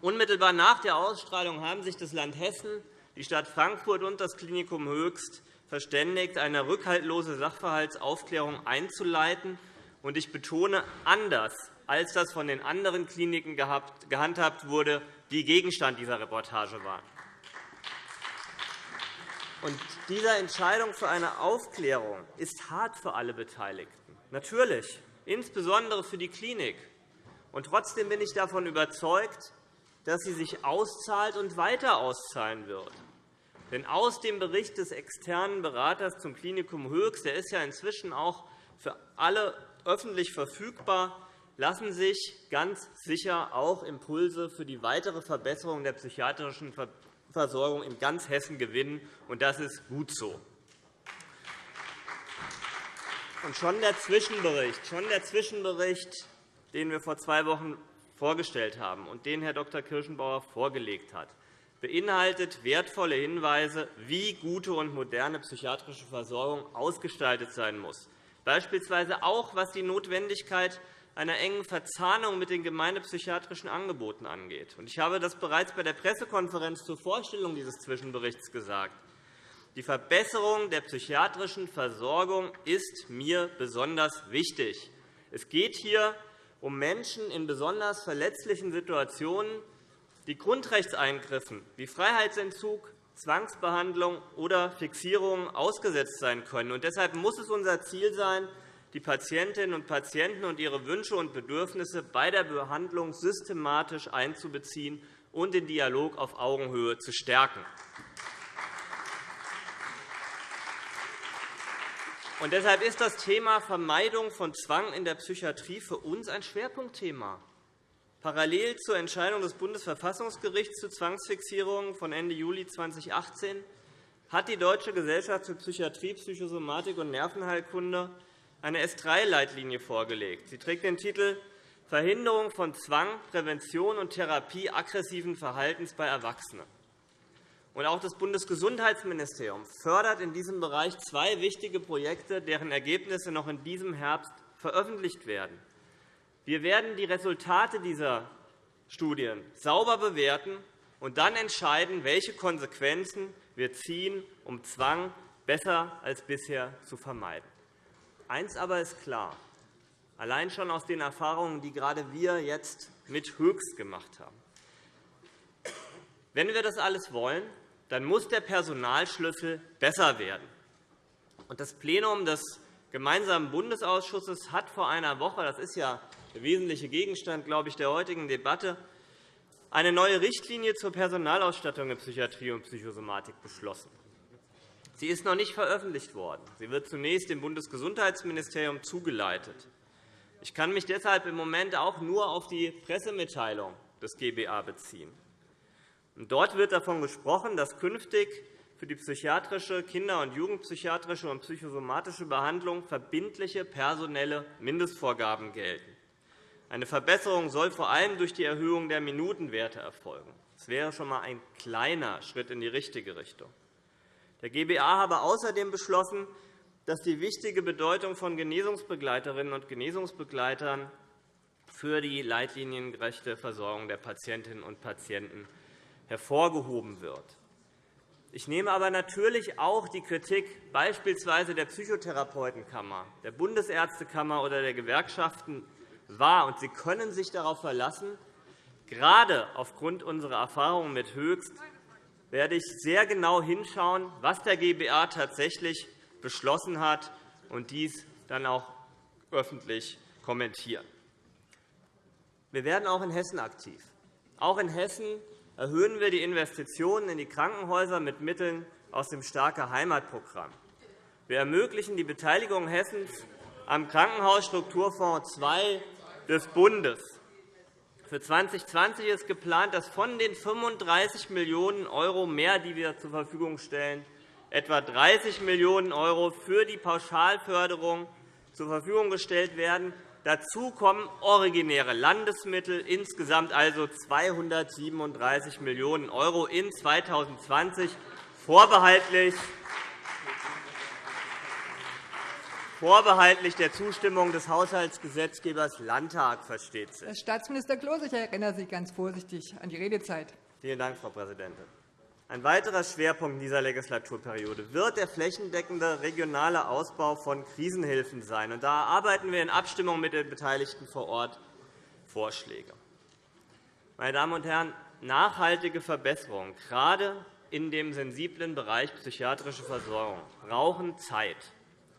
Unmittelbar nach der Ausstrahlung haben sich das Land Hessen, die Stadt Frankfurt und das Klinikum Höchst verständigt, eine rückhaltlose Sachverhaltsaufklärung einzuleiten. Und ich betone, anders als das von den anderen Kliniken gehandhabt wurde, die Gegenstand dieser Reportage waren. Und diese Entscheidung für eine Aufklärung ist hart für alle Beteiligten. Natürlich, insbesondere für die Klinik. Und trotzdem bin ich davon überzeugt, dass sie sich auszahlt und weiter auszahlen wird. Denn aus dem Bericht des externen Beraters zum Klinikum Höchst, der ist ja inzwischen auch für alle öffentlich verfügbar, lassen sich ganz sicher auch Impulse für die weitere Verbesserung der psychiatrischen Versorgung in ganz Hessen gewinnen, und das ist gut so. Und schon der Zwischenbericht, schon der Zwischenbericht, den wir vor zwei Wochen vorgestellt haben und den Herr Dr. Kirschenbauer vorgelegt hat, beinhaltet wertvolle Hinweise, wie gute und moderne psychiatrische Versorgung ausgestaltet sein muss, beispielsweise auch was die Notwendigkeit einer engen Verzahnung mit den gemeindepsychiatrischen Angeboten angeht. Ich habe das bereits bei der Pressekonferenz zur Vorstellung dieses Zwischenberichts gesagt. Die Verbesserung der psychiatrischen Versorgung ist mir besonders wichtig. Es geht hier um Menschen in besonders verletzlichen Situationen, die Grundrechtseingriffen wie Freiheitsentzug, Zwangsbehandlung oder Fixierung ausgesetzt sein können. deshalb muss es unser Ziel sein, die Patientinnen und Patienten und ihre Wünsche und Bedürfnisse bei der Behandlung systematisch einzubeziehen und den Dialog auf Augenhöhe zu stärken. Und deshalb ist das Thema Vermeidung von Zwang in der Psychiatrie für uns ein Schwerpunktthema. Parallel zur Entscheidung des Bundesverfassungsgerichts zu Zwangsfixierungen von Ende Juli 2018 hat die Deutsche Gesellschaft für Psychiatrie, Psychosomatik und Nervenheilkunde eine S3-Leitlinie vorgelegt. Sie trägt den Titel Verhinderung von Zwang, Prävention und Therapie aggressiven Verhaltens bei Erwachsenen. Und auch das Bundesgesundheitsministerium fördert in diesem Bereich zwei wichtige Projekte, deren Ergebnisse noch in diesem Herbst veröffentlicht werden. Wir werden die Resultate dieser Studien sauber bewerten und dann entscheiden, welche Konsequenzen wir ziehen, um Zwang besser als bisher zu vermeiden. Eins aber ist klar, allein schon aus den Erfahrungen, die gerade wir jetzt mit Höchst gemacht haben. Wenn wir das alles wollen, dann muss der Personalschlüssel besser werden. Das Plenum des Gemeinsamen Bundesausschusses hat vor einer Woche, das ist ja der wesentliche Gegenstand glaube ich, der heutigen Debatte, eine neue Richtlinie zur Personalausstattung in Psychiatrie und Psychosomatik beschlossen. Sie ist noch nicht veröffentlicht worden. Sie wird zunächst dem Bundesgesundheitsministerium zugeleitet. Ich kann mich deshalb im Moment auch nur auf die Pressemitteilung des GBA beziehen. Dort wird davon gesprochen, dass künftig für die psychiatrische, kinder- und jugendpsychiatrische und psychosomatische Behandlung verbindliche personelle Mindestvorgaben gelten. Eine Verbesserung soll vor allem durch die Erhöhung der Minutenwerte erfolgen. Das wäre schon einmal ein kleiner Schritt in die richtige Richtung. Der GBA habe außerdem beschlossen, dass die wichtige Bedeutung von Genesungsbegleiterinnen und Genesungsbegleitern für die leitliniengerechte Versorgung der Patientinnen und Patienten hervorgehoben wird. Ich nehme aber natürlich auch die Kritik beispielsweise der Psychotherapeutenkammer, der Bundesärztekammer oder der Gewerkschaften wahr. Und Sie können sich darauf verlassen, gerade aufgrund unserer Erfahrungen mit Höchst werde ich sehr genau hinschauen, was der GBA tatsächlich beschlossen hat, und dies dann auch öffentlich kommentieren. Wir werden auch in Hessen aktiv. Auch in Hessen erhöhen wir die Investitionen in die Krankenhäuser mit Mitteln aus dem Starke Heimatprogramm. Wir ermöglichen die Beteiligung Hessens am Krankenhausstrukturfonds II des Bundes. Für 2020 ist geplant, dass von den 35 Millionen € mehr, die wir zur Verfügung stellen, etwa 30 Millionen € für die Pauschalförderung zur Verfügung gestellt werden. Dazu kommen originäre Landesmittel, insgesamt also 237 Millionen € in 2020, vorbehaltlich vorbehaltlich der Zustimmung des Haushaltsgesetzgebers Landtag, versteht sich. Herr Staatsminister Klose, ich erinnere Sie ganz vorsichtig an die Redezeit. Vielen Dank, Frau Präsidentin. Ein weiterer Schwerpunkt in dieser Legislaturperiode wird der flächendeckende regionale Ausbau von Krisenhilfen sein. Da erarbeiten wir in Abstimmung mit den Beteiligten vor Ort Vorschläge. Meine Damen und Herren, nachhaltige Verbesserungen, gerade in dem sensiblen Bereich psychiatrische Versorgung, brauchen Zeit.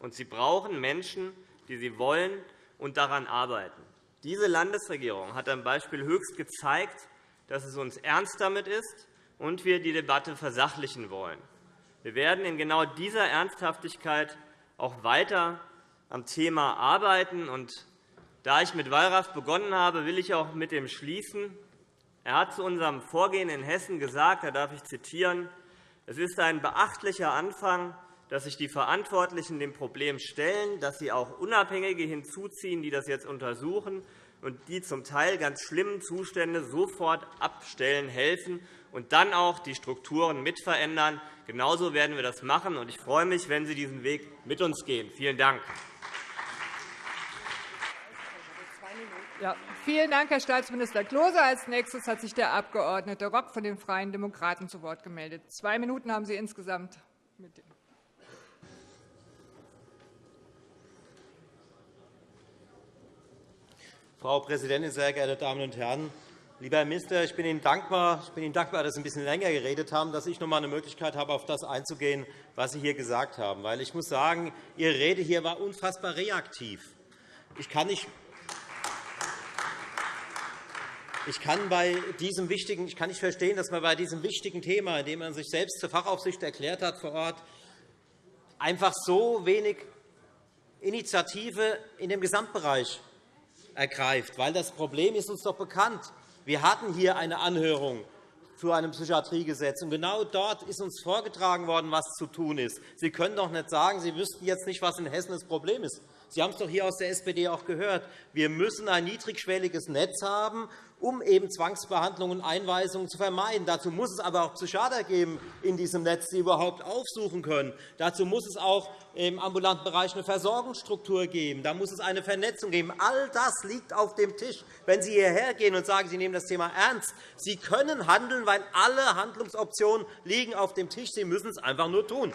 Und sie brauchen Menschen, die sie wollen und daran arbeiten. Diese Landesregierung hat am Beispiel Höchst gezeigt, dass es uns ernst damit ist, und wir die Debatte versachlichen wollen. Wir werden in genau dieser Ernsthaftigkeit auch weiter am Thema arbeiten. Und da ich mit Wallraff begonnen habe, will ich auch mit dem schließen. Er hat zu unserem Vorgehen in Hessen gesagt, da darf ich zitieren, es ist ein beachtlicher Anfang, dass sich die Verantwortlichen dem Problem stellen, dass sie auch Unabhängige hinzuziehen, die das jetzt untersuchen und die zum Teil ganz schlimmen Zustände sofort abstellen helfen und dann auch die Strukturen mitverändern. Genauso werden wir das machen. Ich freue mich, wenn Sie diesen Weg mit uns gehen. Vielen Dank. Ja, vielen Dank, Herr Staatsminister Klose. Als nächstes hat sich der Abg. Rock von den Freien Demokraten zu Wort gemeldet. Zwei Minuten haben Sie insgesamt. Frau Präsidentin, sehr geehrte Damen und Herren! Lieber Herr Minister, ich bin Ihnen dankbar, ich bin Ihnen dankbar dass Sie ein bisschen länger geredet haben, dass ich noch einmal eine Möglichkeit habe, auf das einzugehen, was Sie hier gesagt haben. Weil ich muss sagen, Ihre Rede hier war unfassbar reaktiv. Ich kann nicht ich kann, bei diesem wichtigen, ich kann nicht verstehen, dass man bei diesem wichtigen Thema, in dem man sich selbst zur Fachaufsicht erklärt hat vor Ort, einfach so wenig Initiative in dem Gesamtbereich ergreift. Weil das Problem ist uns doch bekannt. Wir hatten hier eine Anhörung zu einem Psychiatriegesetz. Und genau dort ist uns vorgetragen worden, was zu tun ist. Sie können doch nicht sagen, Sie wüssten jetzt nicht, was in Hessen das Problem ist. Sie haben es doch hier aus der SPD auch gehört. Wir müssen ein niedrigschwelliges Netz haben, um eben Zwangsbehandlungen und Einweisungen zu vermeiden. Dazu muss es aber auch Psychiater geben in diesem Netz, die überhaupt aufsuchen können. Dazu muss es auch im ambulanten Bereich eine Versorgungsstruktur geben. Da muss es eine Vernetzung geben. All das liegt auf dem Tisch. Wenn Sie hierher gehen und sagen, Sie nehmen das Thema ernst, Sie können handeln, weil alle Handlungsoptionen liegen auf dem Tisch. Sie müssen es einfach nur tun.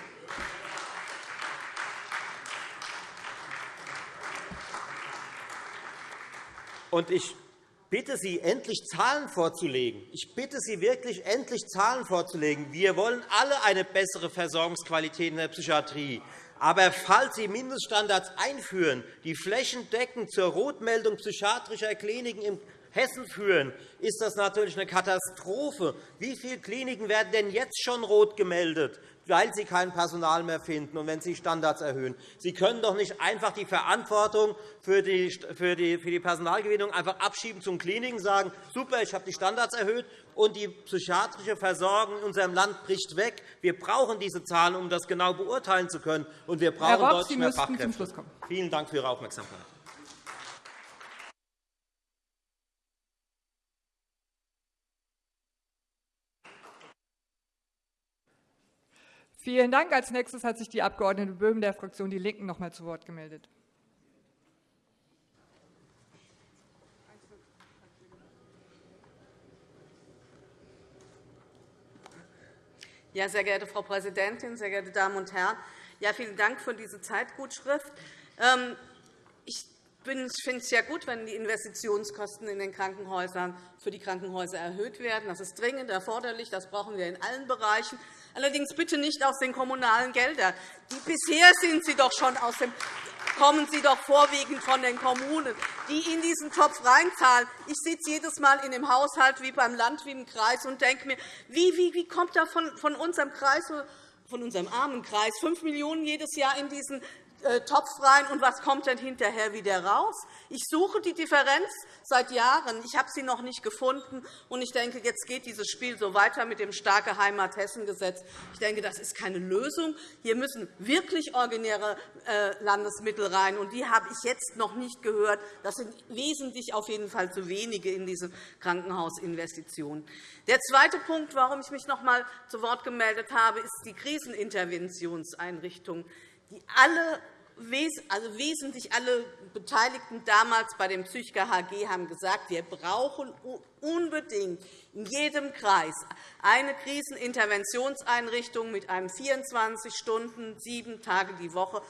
Und ich bitte Sie, endlich Zahlen vorzulegen. Ich bitte Sie wirklich, endlich Zahlen vorzulegen. Wir wollen alle eine bessere Versorgungsqualität in der Psychiatrie. Aber falls Sie Mindeststandards einführen, die flächendeckend zur Rotmeldung psychiatrischer Kliniken in Hessen führen, ist das natürlich eine Katastrophe. Wie viele Kliniken werden denn jetzt schon rot gemeldet? weil sie kein Personal mehr finden und wenn sie Standards erhöhen. Sie können doch nicht einfach die Verantwortung für die, für die, für die Personalgewinnung einfach abschieben zum Kliniken und sagen, super, ich habe die Standards erhöht und die psychiatrische Versorgung in unserem Land bricht weg. Wir brauchen diese Zahlen, um das genau beurteilen zu können, und wir brauchen Rock, deutlich mehr Fachkräfte. Vielen Dank für Ihre Aufmerksamkeit. Vielen Dank. Als nächstes hat sich die Abg. Böhm der Fraktion Die Linken noch einmal zu Wort gemeldet. Ja, sehr geehrte Frau Präsidentin, sehr geehrte Damen und Herren! Ja, vielen Dank für diese Zeitgutschrift. Ähm, ich finde es ja gut, wenn die Investitionskosten in den Krankenhäusern für die Krankenhäuser erhöht werden. Das ist dringend erforderlich. Das brauchen wir in allen Bereichen. Allerdings bitte nicht aus den kommunalen Geldern. Die bisher sind sie doch schon aus dem kommen Sie doch vorwiegend von den Kommunen, die in diesen Topf reinzahlen. Ich sitze jedes Mal in dem Haushalt wie beim Land, wie im Kreis und denke mir, wie, wie, wie kommt da von, von unserem Kreis von unserem armen Kreis 5 Millionen € jedes Jahr in diesen Topf rein, und was kommt dann hinterher wieder raus? Ich suche die Differenz seit Jahren. Ich habe sie noch nicht gefunden. Und ich denke, jetzt geht dieses Spiel so weiter mit dem starke Heimat-Hessen-Gesetz. Ich denke, das ist keine Lösung. Hier müssen wirklich originäre äh, Landesmittel rein. Und die habe ich jetzt noch nicht gehört. Das sind wesentlich auf jeden Fall zu wenige in diese Krankenhausinvestitionen. Der zweite Punkt, warum ich mich noch einmal zu Wort gemeldet habe, ist die Kriseninterventionseinrichtung die alle also wesentlich alle Beteiligten damals bei dem Psychiker HG haben gesagt, wir brauchen unbedingt in jedem Kreis eine Kriseninterventionseinrichtung mit einem 24 Stunden, sieben Tage die Woche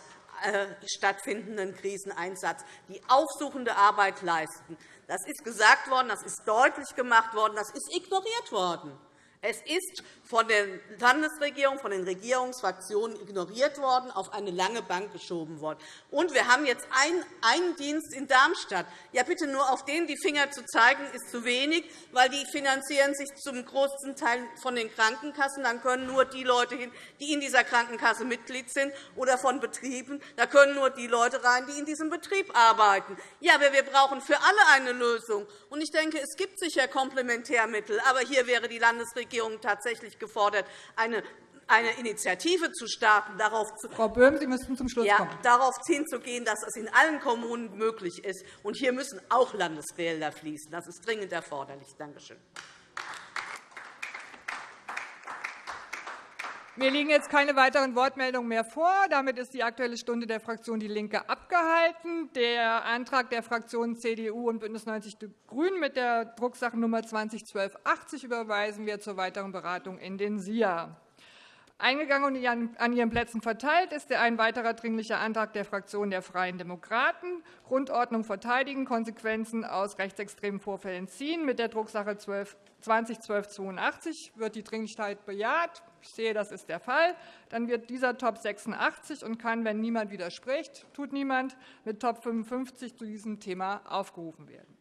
äh, stattfindenden Kriseneinsatz, die aufsuchende Arbeit leisten. Das ist gesagt worden, das ist deutlich gemacht worden, das ist ignoriert worden. Es ist von der Landesregierung, von den Regierungsfraktionen ignoriert worden, auf eine lange Bank geschoben worden. Und wir haben jetzt einen Dienst in Darmstadt. Ja, bitte nur auf den die Finger zu zeigen, ist zu wenig, weil die finanzieren sich zum großen Teil von den Krankenkassen. Dann können nur die Leute hin, die in dieser Krankenkasse Mitglied sind, oder von Betrieben. Da können nur die Leute rein, die in diesem Betrieb arbeiten. Ja, aber wir brauchen für alle eine Lösung. Und ich denke, es gibt sicher Komplementärmittel. Aber hier wäre die Landesregierung Bundesregierung tatsächlich gefordert, eine eine Initiative zu starten, darauf zu Frau Böhm, Sie müssten zum Schluss ja, darauf hinzugehen, dass es in allen Kommunen möglich ist. Und hier müssen auch Landesgelder fließen. Das ist dringend erforderlich. Danke schön. Mir liegen jetzt keine weiteren Wortmeldungen mehr vor. Damit ist die Aktuelle Stunde der Fraktion DIE LINKE abgehalten. Der Antrag der Fraktionen CDU und BÜNDNIS 90 die GRÜNEN mit der Drucksachennummer 201280 überweisen wir zur weiteren Beratung in den SIA. Eingegangen und an Ihren Plätzen verteilt ist ein weiterer Dringlicher Antrag der Fraktion der Freien Demokraten, Grundordnung verteidigen, Konsequenzen aus rechtsextremen Vorfällen ziehen. Mit der Drucksache 201282 wird die Dringlichkeit bejaht. Ich sehe, das ist der Fall. Dann wird dieser Top 86 und kann, wenn niemand widerspricht, tut niemand, mit Top 55 zu diesem Thema aufgerufen werden.